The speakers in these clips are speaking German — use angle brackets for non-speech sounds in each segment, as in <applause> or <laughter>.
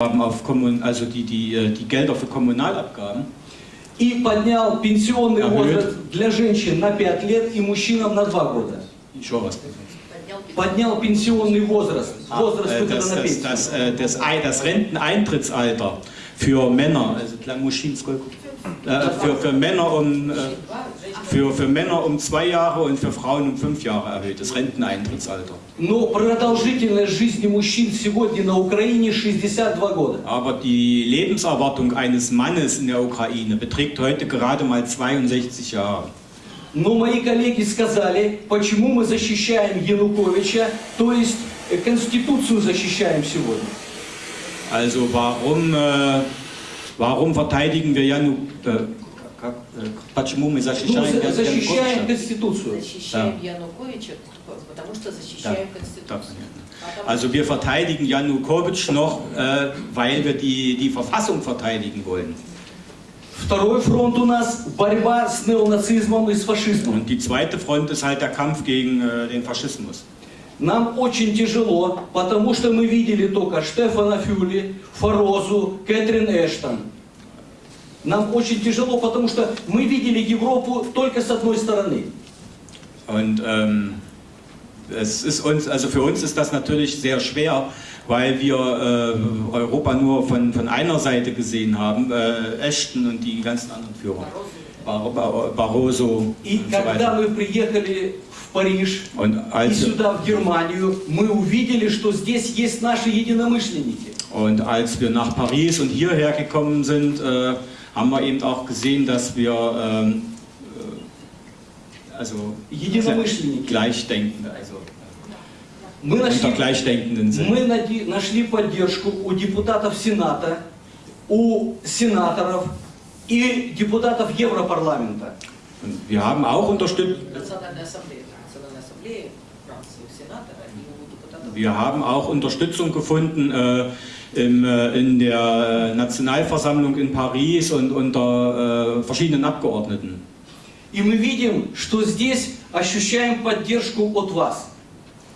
auf Kommun also die, die, äh, die Gelder für Kommunalabgaben и поднял пенсионный Ага. возраст для женщин на 5 лет и мужчинам на 2 года. Еще was. Поднял пенсионный возраст, возраст Äh, выхода das, на das, пенсию. das, äh, das, Ei- das Renteneintrittsalter für Männer, also для мужчин сколько? Äh, für, für Männer um äh, für, für Männer um zwei Jahre und für Frauen um fünf Jahre erhöht, das Renteneintrittsalter. Но продолжительность жизни мужчин сегодня на Украине 62 года. Aber die Lebenserwartung eines Mannes in der Ukraine beträgt heute gerade mal 62 Jahre. Но мои коллеги сказали, почему мы защищаем Януковича, то есть э, Конституцию защищаем сегодня. Also warum, äh, warum verteidigen wir Janu... Äh, как, э, почему мы Ну, защищаем за- Яну- защищаем? Конституцию. Защищаем Януковича, потому что Да, защищаем да, Конституцию. понятно. Потому Also wir verteidigen Janukowitsch noch, äh, weil wir die, die Verfassung verteidigen wollen. Второй фронт у нас борьба с неонацизмом и с фашизмом. Und die zweite Front ist halt der Kampf gegen äh, den Faschismus. Нам очень тяжело, потому что мы видели только Штефана Фюли, Форозу, Кэтрин Эштон. Нам очень тяжело, потому что мы видели Европу только с одной стороны. Und ähm, es ist uns, also für uns ist das natürlich sehr schwer, weil wir äh, Europa nur von, von einer Seite gesehen haben, äh, Ashton und die ganzen anderen Führer, Bar Bar Barroso И und so weiter. в Париж Und и als, сюда, в Германию, мы увидели, что здесь есть наши единомышленники. und als wir nach Paris und hierher gekommen sind, äh, haben wir eben auch gesehen, dass wir ähm, äh, also Единомышленники. Gleichdenkende, also Мы unter нашли, Gleichdenkenden sind. мы нади- нашли поддержку у депутатов Сената, у сенаторов и депутатов Европарламента. Und wir haben auch unterstützt, Национальная ассамблея, Национальная ассамблея Франции, у сенатора и у депутатов. Wir haben auch Unterstützung gefunden äh, im, äh, in der Nationalversammlung in Paris und unter äh, verschiedenen Abgeordneten. И мы видим, что здесь ощущаем поддержку от вас.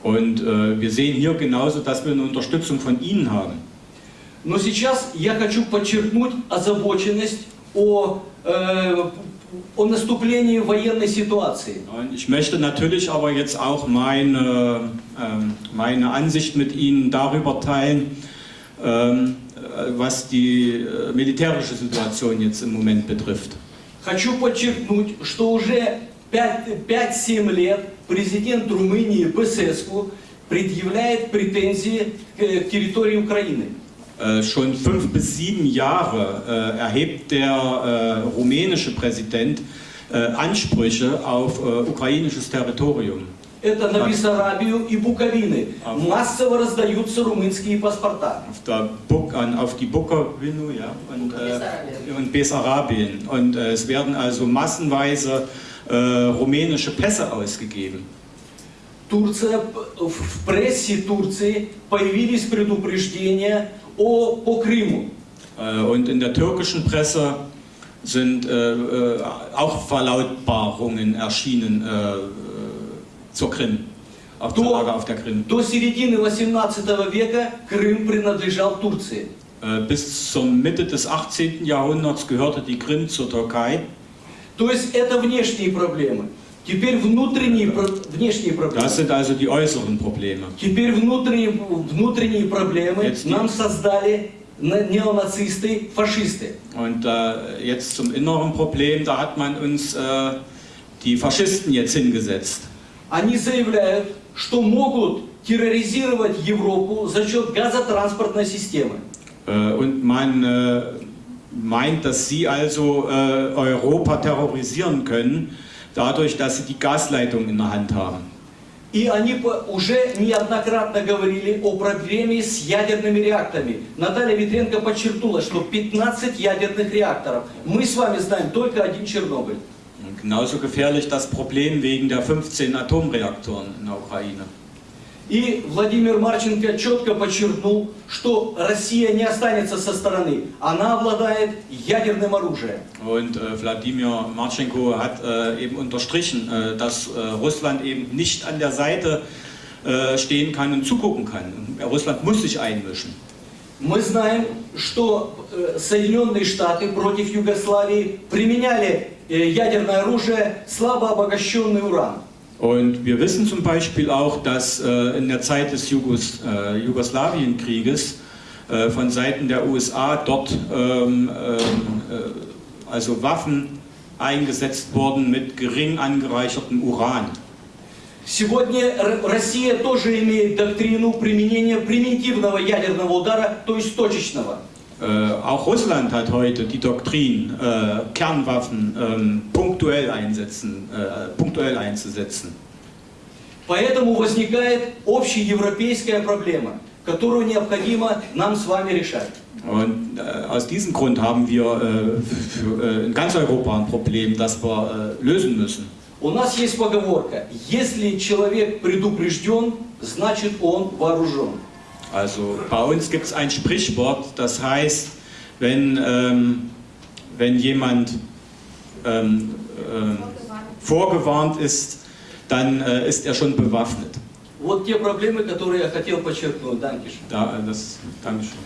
Und äh, wir sehen hier genauso, dass wir eine Unterstützung von Ihnen haben. Но сейчас я хочу подчеркнуть озабоченность о, э, о наступлении военной ситуации. Und ich möchte natürlich aber jetzt auch meine, ähm, meine Ansicht mit Ihnen darüber teilen, ähm, äh, was die äh, militärische Situation jetzt im Moment betrifft. Хочу подчеркнуть, что уже 5-7 лет президент Румынии Бесеску предъявляет претензии к территории Украины. Äh, schon fünf bis sieben Jahre äh, erhebt der äh, rumänische Präsident äh, Ansprüche auf äh, ukrainisches Territorium. Это на Так. Бессарабию и Буковины. А. Массово раздаются румынские паспорта. Auf, der Buk an, auf die Bukowinu ja, und, äh, Bessarabien. und Bessarabien. Und äh, es werden also massenweise äh, rumänische Pässe ausgegeben. Турция, в прессе Турции появились предупреждения о, по Крыму. Äh, und in der türkischen Presse sind äh, äh, auch Verlautbarungen erschienen äh, äh, zur Krim, auf zur Lage auf der Krim. До середины 18 века Крым принадлежал Турции. Äh, Bis zur Mitte des 18. Jahrhunderts gehörte die Krim zur Türkei. То есть это внешние проблемы. Теперь внутренние, внешние проблемы. Das sind also die äußeren Probleme. Теперь внутренние, внутренние проблемы Jetzt нам создали на- неонацисты, фашисты. Und äh, jetzt zum inneren Problem, da hat man uns äh, die Faschisten jetzt hingesetzt. Они заявляют, что могут терроризировать Европу за счет газотранспортной системы. Äh, und man äh, meint, dass sie also äh, Europa terrorisieren können, dadurch, dass sie die Gasleitung in der Hand haben. И они уже неоднократно говорили о проблеме с ядерными реакторами. Наталья Ветренко подчеркнула, что 15 ядерных реакторов. Мы с вами знаем только один Чернобыль. Genauso gefährlich das Problem wegen der 15 Atomreaktoren in der Ukraine. И Владимир Марченко четко подчеркнул, что Россия не останется со стороны. Она обладает ядерным оружием. Und äh, Wladimir Marchenko hat äh, eben unterstrichen, äh, dass äh, Russland eben nicht an der Seite äh, stehen kann und zugucken kann. Russland muss sich einmischen. Мы знаем, что э, Соединенные Штаты против Югославии применяли э, ядерное оружие, слабо обогащенный уран. Und wir wissen zum Beispiel auch, dass äh, in der Zeit des Jugos, äh, Jugoslawienkrieges äh, von Seiten der USA dort ähm, ähm, äh, also Waffen eingesetzt wurden mit gering angereichertem Uran. Сегодня Р- Россия тоже имеет доктрину применения примитивного ядерного удара, то есть точечного. Äh, auch Russland hat heute die Doktrin, äh, Kernwaffen ähm, punktuell, einsetzen, äh, punktuell einzusetzen. Поэтому возникает общеевропейская проблема, которую необходимо нам с вами решать. Und äh, aus diesem Grund haben wir äh, für, äh, in <laughs> ganz Europa ein Problem, das wir äh, lösen müssen. У нас есть поговорка, если человек предупрежден, значит он вооружен. Also bei uns gibt es ein Sprichwort, das heißt, wenn, ähm, wenn jemand ähm, ähm, vorgewarnt ist, dann äh, ist er schon bewaffnet. Вот те проблемы, которые я хотел подчеркнуть, Данкиш. Da, äh, das, Dankeschön.